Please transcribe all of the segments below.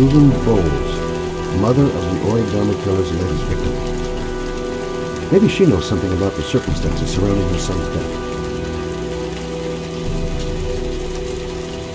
Susan Bowles, mother of the origami killer's latest victim. Maybe she knows something about the circumstances surrounding her son's death.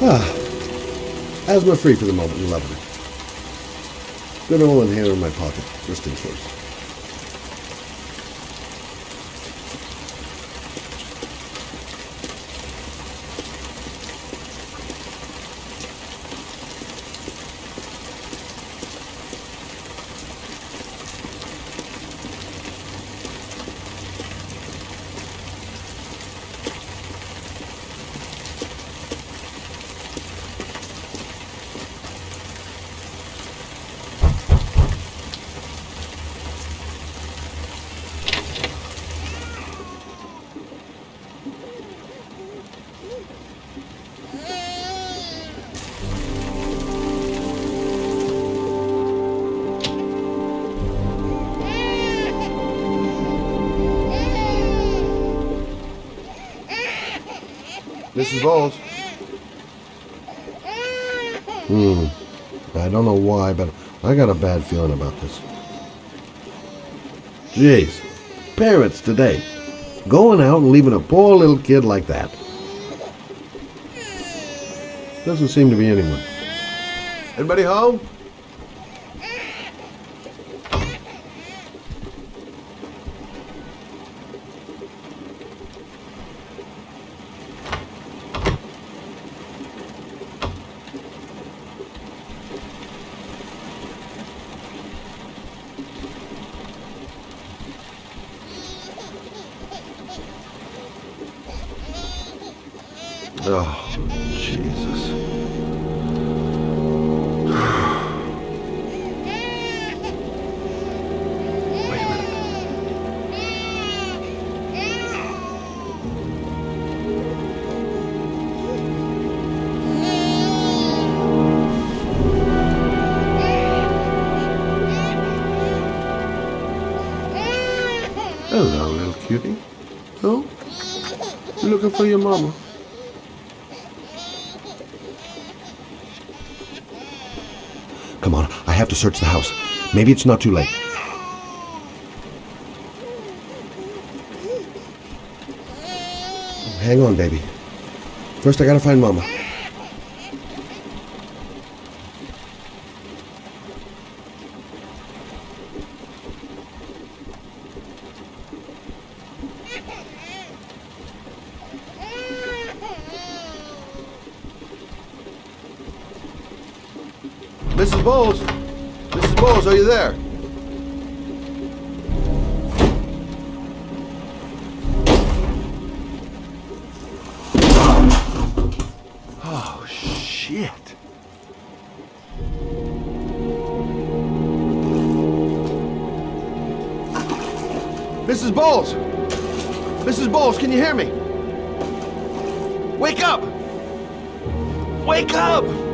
Ah, asthma free for the moment, lovely. Good old inhaler in my pocket, just in case. Hmm. I don't know why, but I got a bad feeling about this. Jeez. Parents today. Going out and leaving a poor little kid like that. Doesn't seem to be anyone. Anybody home? Hello, little cutie. Oh? You looking for your mama? Come on, I have to search the house. Maybe it's not too late. Hang on, baby. First, I gotta find Mama. Shit. Mrs. Bowles! Mrs. Bowles, can you hear me? Wake up! Wake up!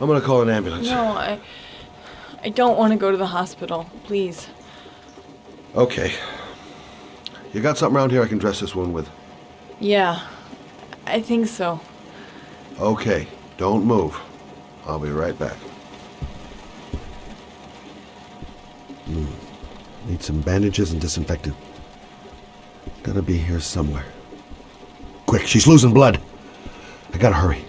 I'm gonna call an ambulance. No, I. I don't want to go to the hospital. Please. Okay. You got something around here I can dress this wound with? Yeah, I think so. Okay, don't move. I'll be right back. Hmm. Need some bandages and disinfectant. Gotta be here somewhere. Quick, she's losing blood. I gotta hurry.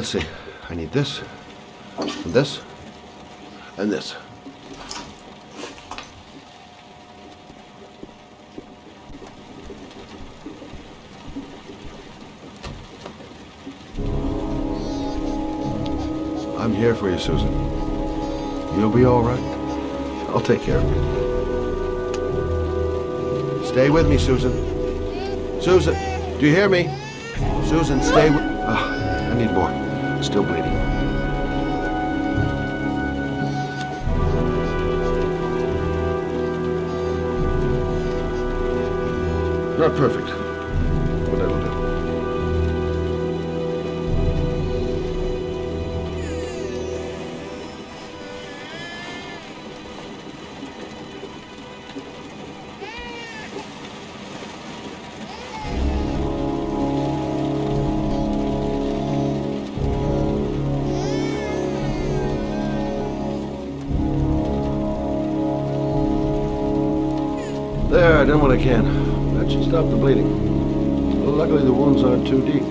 Let's see. I need this, and this, and this. I'm here for you, Susan. You'll be all right. I'll take care of you. Stay with me, Susan. Susan, do you hear me? Susan, stay with... Ah, I need more. Still bleeding. Not perfect, can. That should stop the bleeding. Well, luckily the wounds aren't too deep.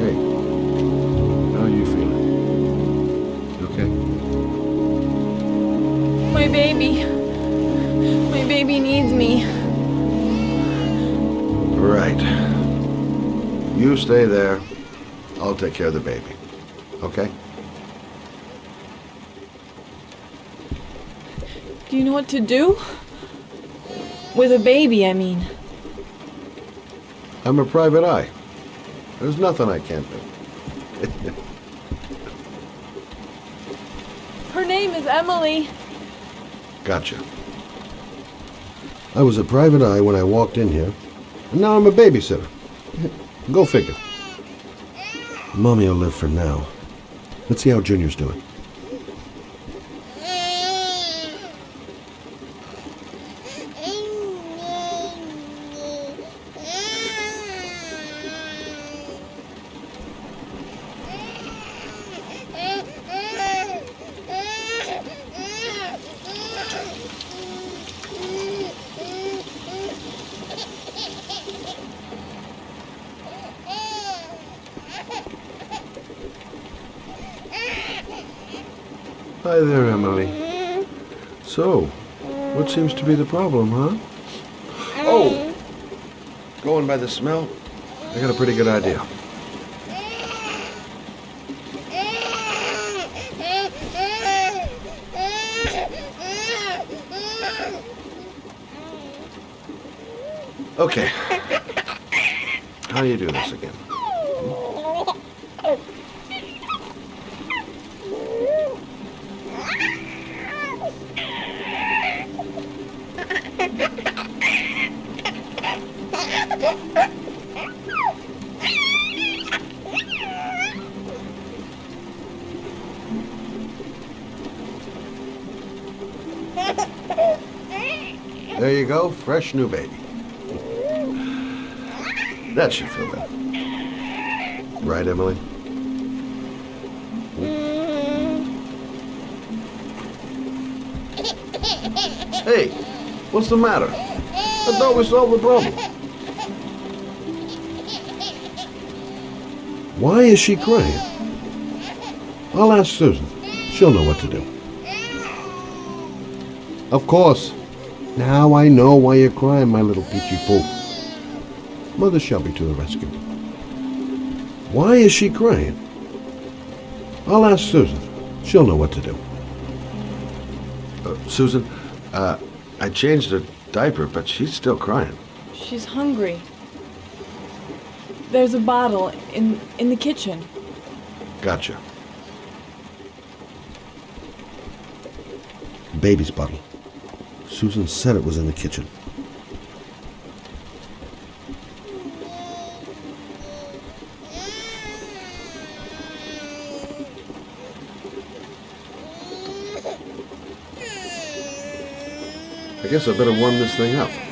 Hey, how are you feeling? You okay? My baby. My baby needs me. Right. You stay there. I'll take care of the baby. Okay? Do you know what to do? With a baby, I mean. I'm a private eye. There's nothing I can't do. Her name is Emily. Gotcha. I was a private eye when I walked in here, and now I'm a babysitter. Go figure. Mommy will live for now. Let's see how Junior's doing. Hi there, Emily. So, what seems to be the problem, huh? Oh! Going by the smell, I got a pretty good idea. Okay. How do you do this again? Fresh new baby. That should feel better. Right, Emily? Hey, what's the matter? I thought we solved the problem. Why is she crying? I'll ask Susan. She'll know what to do. Of course. Now I know why you're crying, my little peachy poo. Mother Shelby to the rescue. Why is she crying? I'll ask Susan. She'll know what to do. Uh, Susan, uh, I changed her diaper, but she's still crying. She's hungry. There's a bottle in in the kitchen. Gotcha. Baby's bottle. Susan said it was in the kitchen. I guess I better warm this thing up.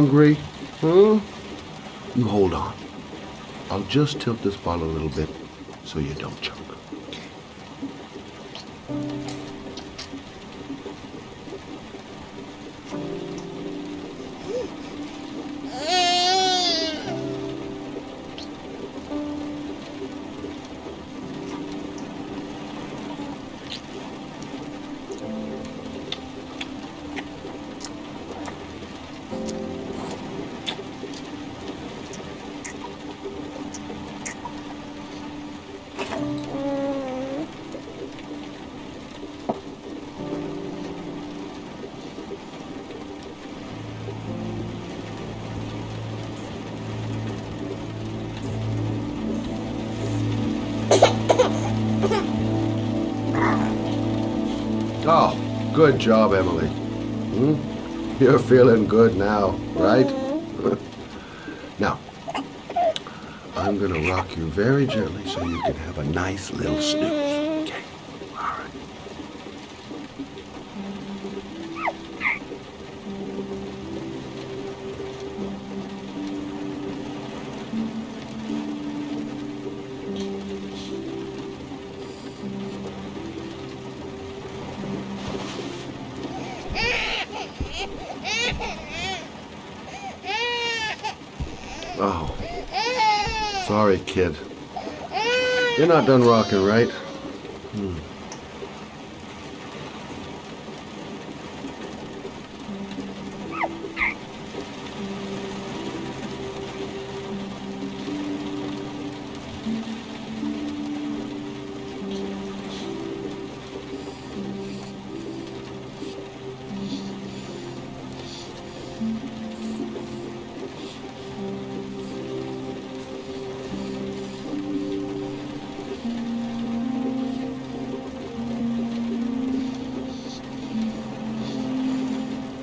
Hungry? Huh? You hold on. I'll just tilt this bottle a little bit so you don't choke. Oh, good job, Emily. Hmm? You're feeling good now, right? now, I'm going to rock you very gently so you can have a nice little snooze. Not done rocking, right? Hmm.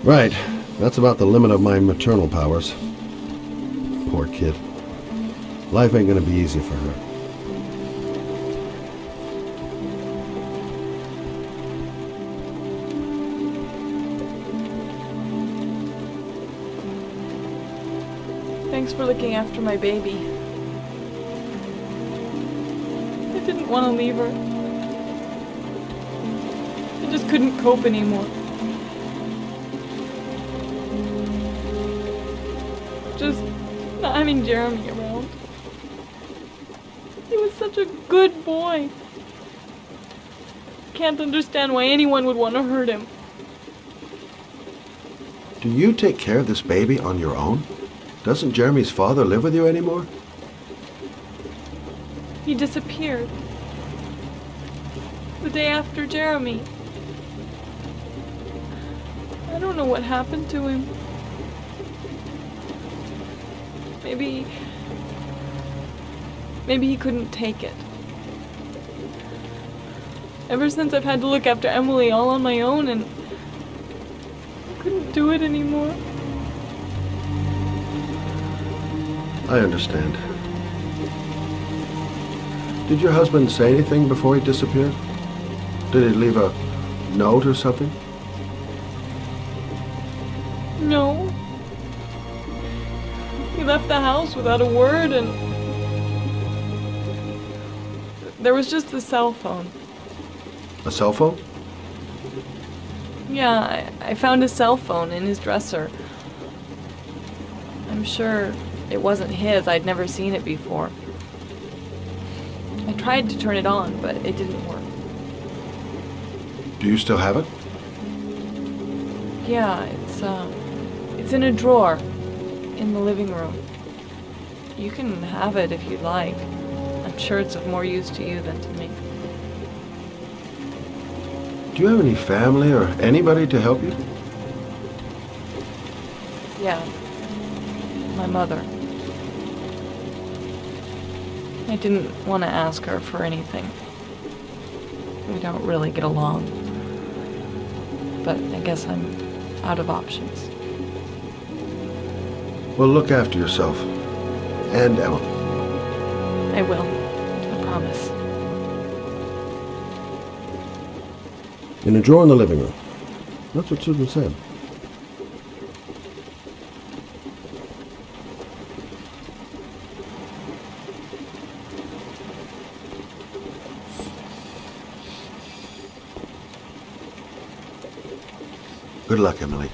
Right. That's about the limit of my maternal powers. Poor kid. Life ain't gonna be easy for her. Thanks for looking after my baby. I didn't want to leave her. I just couldn't cope anymore. Having Jeremy around. He was such a good boy. Can't understand why anyone would want to hurt him. Do you take care of this baby on your own? Doesn't Jeremy's father live with you anymore? He disappeared. The day after Jeremy. I don't know what happened to him. Maybe. Maybe he couldn't take it. Ever since I've had to look after Emily all on my own and. I couldn't do it anymore. I understand. Did your husband say anything before he disappeared? Did he leave a note or something? Without a word and. There was just the cell phone. A cell phone? Yeah, I, I found a cell phone in his dresser. I'm sure it wasn't his, I'd never seen it before. I tried to turn it on, but it didn't work. Do you still have it? Yeah, it's, uh, it's in a drawer in the living room. You can have it if you'd like. I'm sure it's of more use to you than to me. Do you have any family or anybody to help you? Yeah. My mother. I didn't want to ask her for anything. We don't really get along. But I guess I'm out of options. Well, look after yourself and Emma. I will. I promise. In a drawer in the living room. That's what Susan said. Good luck, Emily.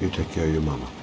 You take care of your mama.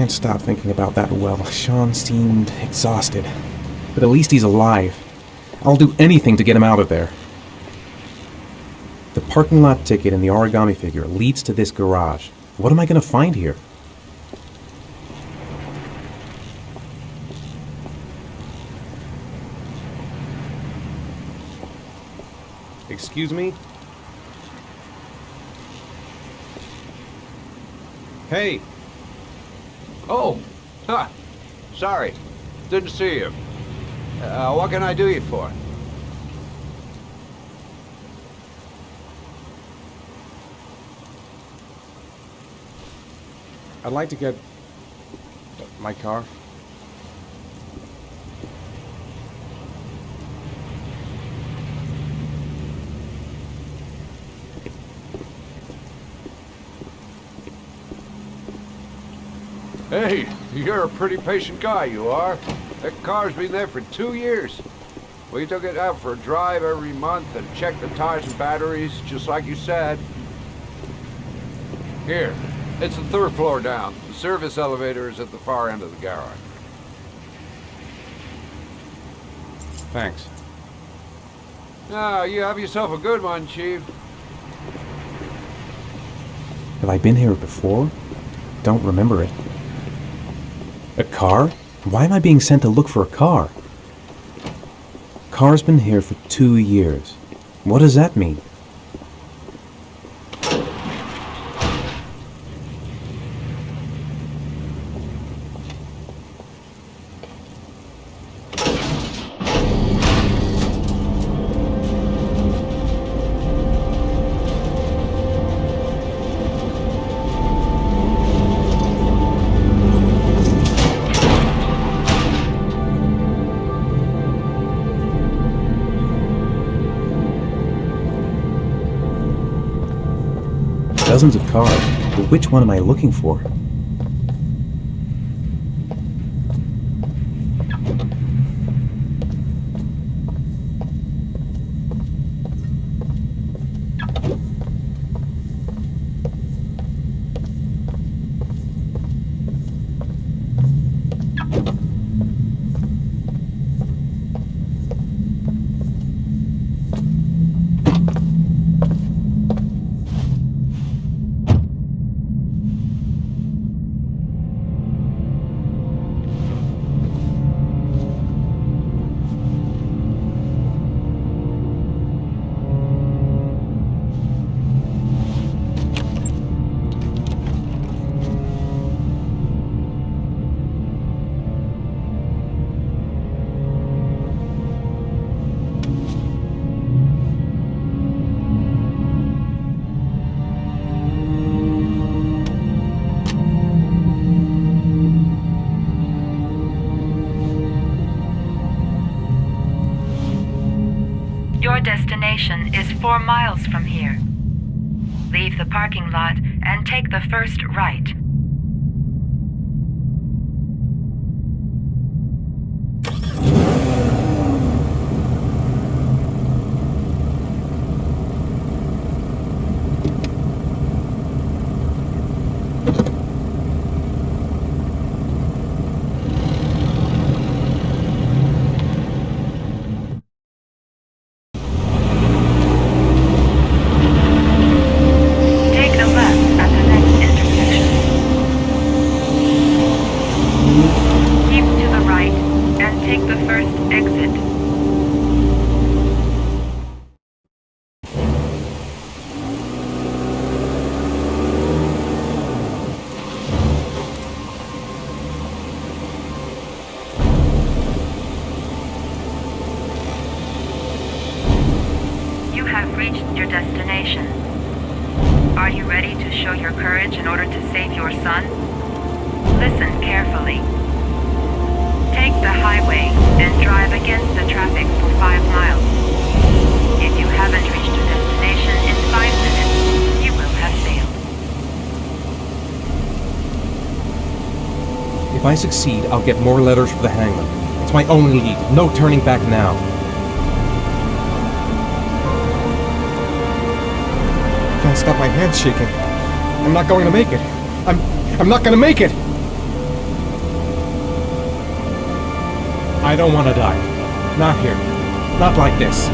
Can't stop thinking about that well. Sean seemed exhausted. But at least he's alive. I'll do anything to get him out of there. The parking lot ticket and the origami figure leads to this garage. What am I going to find here? Excuse me? Hey, Oh, huh. Sorry. Didn't see you. Uh, what can I do you for? I'd like to get my car. Hey, you're a pretty patient guy, you are. That car's been there for two years. We took it out for a drive every month and checked the tires and batteries, just like you said. Here, it's the third floor down. The service elevator is at the far end of the garage. Thanks. Now, you have yourself a good one, Chief. Have I been here before? Don't remember it. A car? Why am I being sent to look for a car? Car's been here for two years. What does that mean? Which one am I looking for? Are you ready to show your courage in order to save your son? Listen carefully. Take the highway and drive against the traffic for five miles. If you haven't reached your destination in five minutes, you will have failed. If I succeed, I'll get more letters for the hangman. It's my only lead. No turning back now. I can't stop my hands shaking. I'm not going to make it. I'm I'm not going to make it. I don't want to die. Not here. Not like this.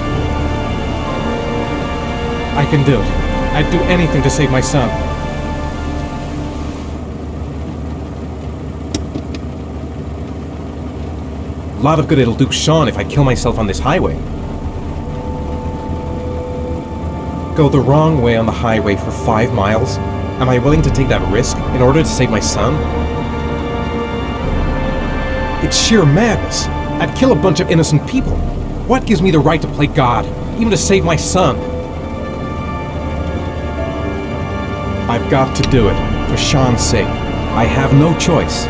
I can do it. I'd do anything to save my son. A lot of good it'll do Sean if I kill myself on this highway. Go the wrong way on the highway for five miles? Am I willing to take that risk in order to save my son? It's sheer madness. I'd kill a bunch of innocent people. What gives me the right to play God, even to save my son? I've got to do it, for Sean's sake. I have no choice.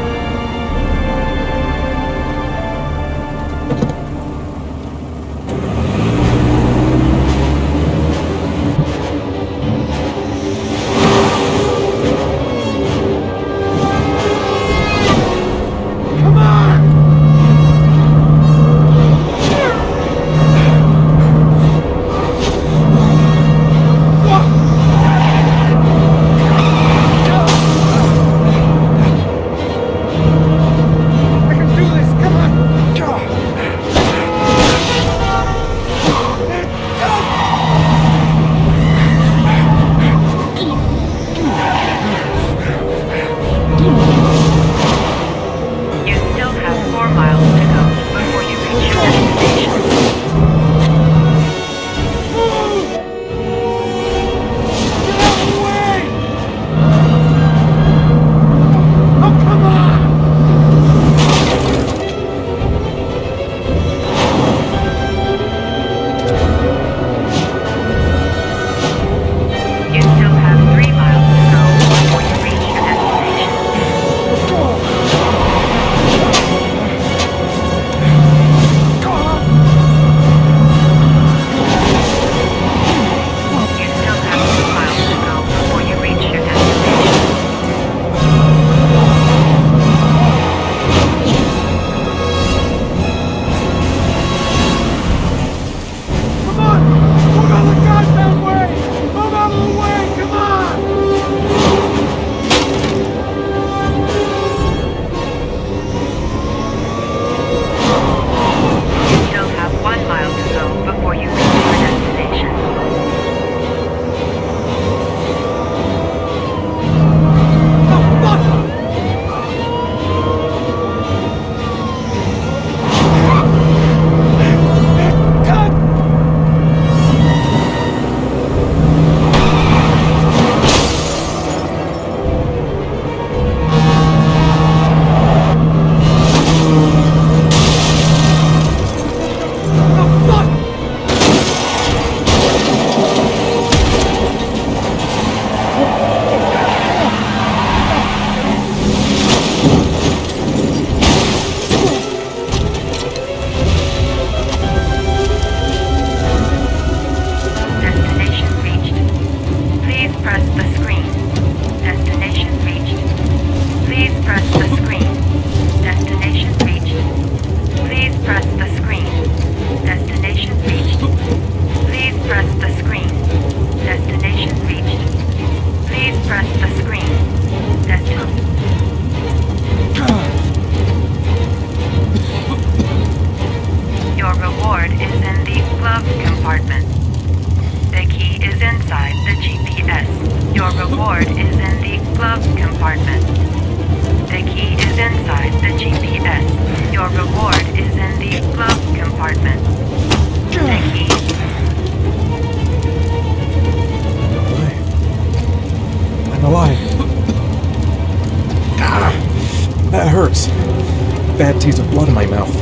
Taste of blood in my mouth.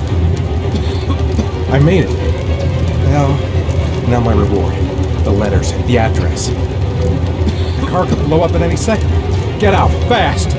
I made it. Now, now my reward. The letters, the address. The car could blow up at any second. Get out, fast!